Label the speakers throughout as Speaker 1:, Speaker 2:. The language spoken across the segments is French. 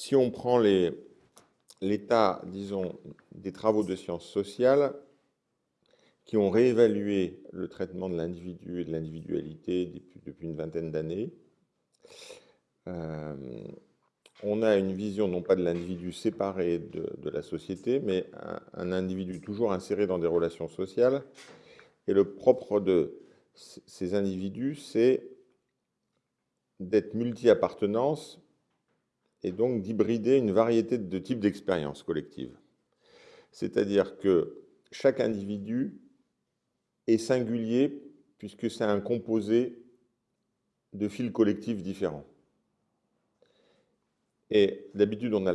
Speaker 1: si on prend l'état, disons, des travaux de sciences sociales qui ont réévalué le traitement de l'individu et de l'individualité depuis, une vingtaine d'années, euh, on a une vision non pas de l'individu séparé de, la société, mais un, individu toujours inséré dans des relations sociales. Et le propre de ces individus, c'est d'être multi-appartenance et donc d'hybrider une variété de types d'expériences collectives. C'est-à-dire que chaque individu est singulier puisque c'est un composé de fils collectifs différents. Et d'habitude, on,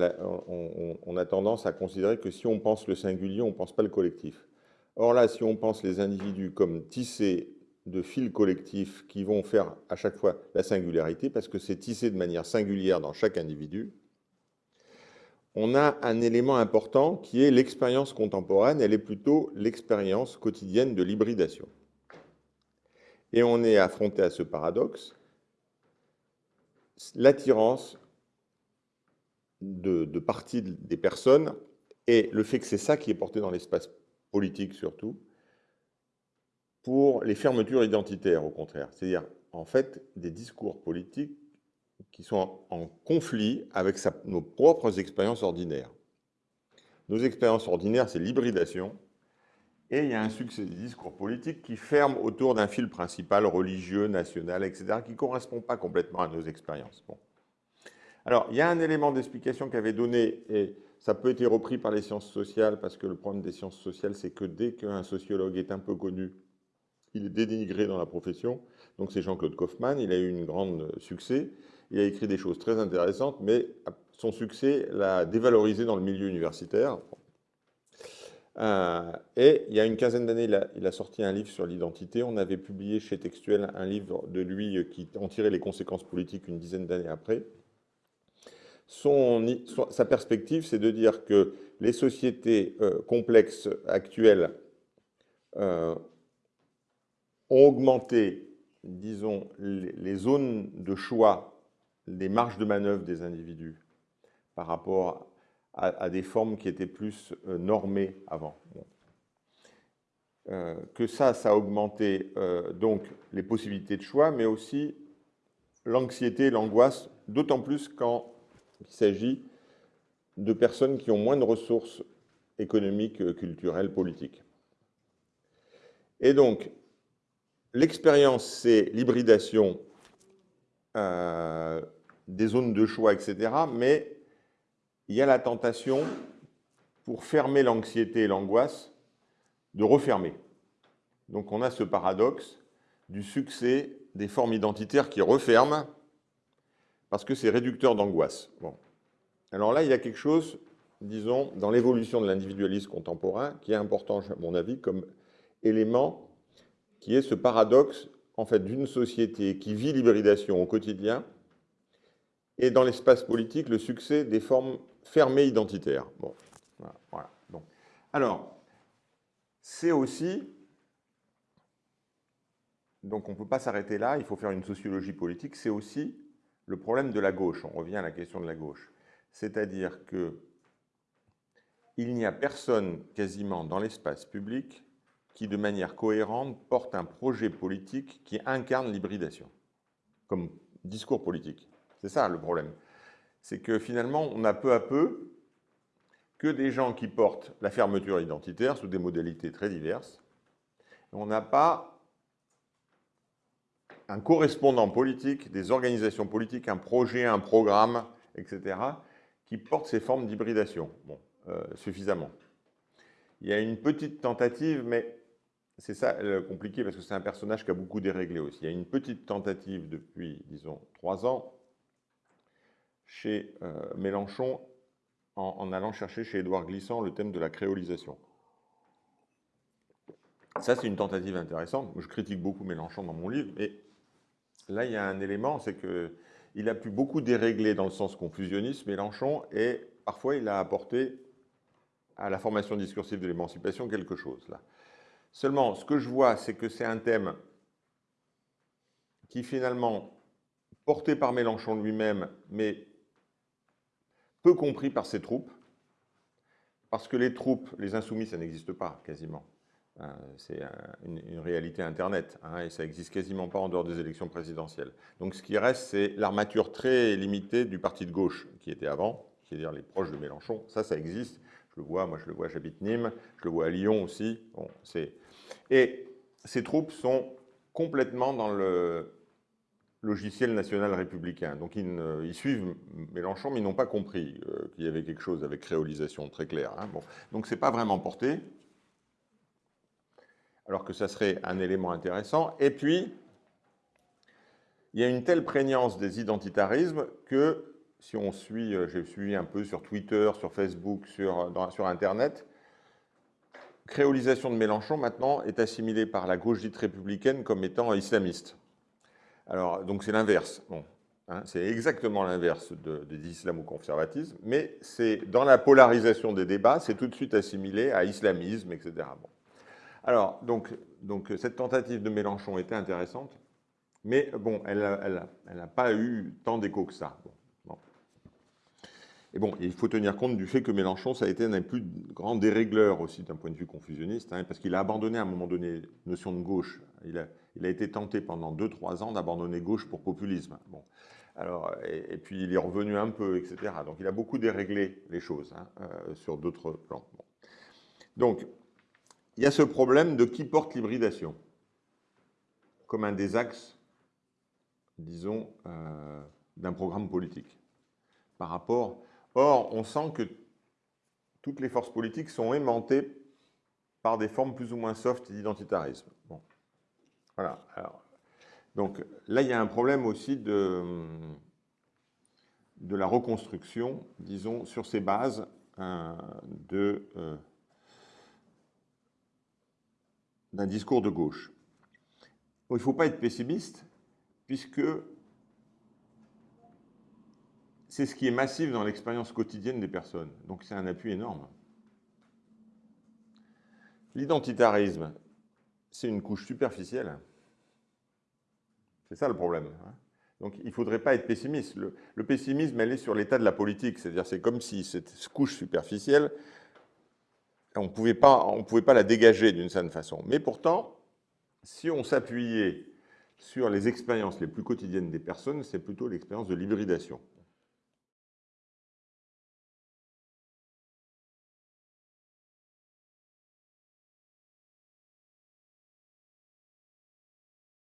Speaker 1: a tendance à considérer que si on pense le singulier, on ne pense pas le collectif. Or là, si on pense les individus comme tissés de fils collectifs qui vont faire à chaque fois la singularité, parce que c'est tissé de manière singulière dans chaque individu, on a un élément important qui est l'expérience contemporaine, elle est plutôt l'expérience quotidienne de l'hybridation. Et on est affronté à ce paradoxe, l'attirance de, de partie des personnes et le fait que c'est ça qui est porté dans l'espace politique surtout, pour les fermetures identitaires, au contraire. C'est-à-dire, en fait, des discours politiques qui sont en, conflit avec nos propres expériences ordinaires. Nos expériences ordinaires, c'est l'hybridation, et il y a un succès des discours politiques qui ferment autour d'un fil principal religieux, national, etc., qui ne correspond pas complètement à nos expériences. Bon. Alors, il y a un élément d'explication qu'avait donné, et ça peut être repris par les sciences sociales, parce que le problème des sciences sociales, c'est que dès qu'un sociologue est un peu connu, il est dénigré dans la profession. Donc c'est Jean-Claude Kaufmann, il a eu un grand succès, il a écrit des choses très intéressantes, mais son succès l'a dévalorisé dans le milieu universitaire. Euh, et il y a une quinzaine d'années, il, a sorti un livre sur l'identité. On avait publié chez Textuel un livre de lui qui en tirait les conséquences politiques une dizaine d'années après. Sa perspective, c'est de dire que les sociétés euh, complexes actuelles euh, ont augmenté, disons, les, zones de choix, les marges de manœuvre des individus par rapport à, des formes qui étaient plus euh, normées avant. Euh, que ça, ça a augmenté euh, donc les possibilités de choix, mais aussi l'anxiété, l'angoisse, d'autant plus quand il s'agit de personnes qui ont moins de ressources économiques, culturelles, politiques. Et donc, L'expérience, c'est l'hybridation euh, des zones de choix, etc. Mais il y a la tentation, pour fermer l'anxiété et l'angoisse, de refermer. Donc on a ce paradoxe du succès des formes identitaires qui referment parce que c'est réducteur d'angoisse. Alors là, il y a quelque chose, disons, dans l'évolution de l'individualisme contemporain qui est important, à mon avis, comme élément qui est ce paradoxe en fait, d'une société qui vit l'hybridation au quotidien et dans l'espace politique le succès des formes fermées identitaires. Alors, c'est aussi, donc on ne peut pas s'arrêter là, il faut faire une sociologie politique, c'est aussi le problème de la gauche. On revient à la question de la gauche. C'est-à-dire que il n'y a personne quasiment dans l'espace public qui, de manière cohérente, porte un projet politique qui incarne l'hybridation, comme discours politique. C'est ça le problème. C'est que finalement, on a peu à peu que des gens qui portent la fermeture identitaire sous des modalités très diverses. On n'a pas un correspondant politique, des organisations politiques, un projet, un programme, etc., qui porte ces formes d'hybridation bon, euh, suffisamment. Il y a une petite tentative, mais c'est ça compliqué parce que c'est un personnage qui a beaucoup déréglé aussi. Il y a une petite tentative depuis, disons, trois ans chez euh, Mélenchon en, allant chercher chez Édouard Glissant le thème de la créolisation. Ça, c'est une tentative intéressante. Je critique beaucoup Mélenchon dans mon livre, mais là, il y a un élément, c'est qu'il a pu beaucoup dérégler dans le sens confusionniste, Mélenchon, et parfois il a apporté à la formation discursive de l'émancipation quelque chose. là. Seulement, ce que je vois, c'est que c'est un thème qui finalement, porté par Mélenchon lui-même, mais peu compris par ces troupes, parce que les troupes, les insoumis, ça n'existe pas quasiment. Euh, c'est une, réalité Internet, hein, et ça n'existe quasiment pas en dehors des élections présidentielles. Donc ce qui reste, c'est l'armature très limitée du parti de gauche qui était avant, c'est-à-dire les proches de Mélenchon. Ça, ça existe. Je le vois, moi je le vois, j'habite Nîmes, je le vois à Lyon aussi. Bon, et ces troupes sont complètement dans le logiciel national républicain. Donc ils, suivent Mélenchon, mais ils n'ont pas compris euh, qu'il y avait quelque chose avec créolisation très clair. Hein. Bon. Donc c'est pas vraiment porté, alors que ça serait un élément intéressant. Et puis, il y a une telle prégnance des identitarismes que si on suit, euh, j'ai suivi un peu sur Twitter, sur Facebook, sur, sur Internet, créolisation de Mélenchon maintenant est assimilée par la gauche dite républicaine comme étant islamiste. Alors, donc c'est l'inverse. Bon, hein, c'est exactement l'inverse de, de l'islamo-conservatisme, mais c'est dans la polarisation des débats, c'est tout de suite assimilé à islamisme, etc. Bon. Alors, donc, donc, cette tentative de Mélenchon était intéressante, mais bon, elle n'a elle, pas eu tant d'écho que ça. Et bon, il faut tenir compte du fait que Mélenchon, ça a été un des plus grands dérégleurs aussi d'un point de vue confusionniste, hein, parce qu'il a abandonné à un moment donné notion de gauche. Il a, été tenté pendant 2-3 ans d'abandonner gauche pour populisme. Et, puis il est revenu un peu, etc. Donc il a beaucoup déréglé les choses hein, euh, sur d'autres plans. Donc, il y a ce problème de qui porte l'hybridation comme un des axes, disons, euh, d'un programme politique. Par rapport Or, on sent que toutes les forces politiques sont aimantées par des formes plus ou moins soft d'identitarisme. Voilà. donc là, il y a un problème aussi de, la reconstruction, disons, sur ces bases euh, euh, d'un discours de gauche. il ne faut pas être pessimiste, puisque c'est ce qui est massif dans l'expérience quotidienne des personnes. Donc c'est un appui énorme. L'identitarisme, c'est une couche superficielle. C'est ça le problème. Hein. Donc il ne faudrait pas être pessimiste. Le, pessimisme, elle est sur l'état de la politique. C'est-à-dire c'est comme si cette couche superficielle, on ne pouvait pas la dégager d'une certaine façon. Mais pourtant, si on s'appuyait sur les expériences les plus quotidiennes des personnes, c'est plutôt l'expérience de l'hybridation.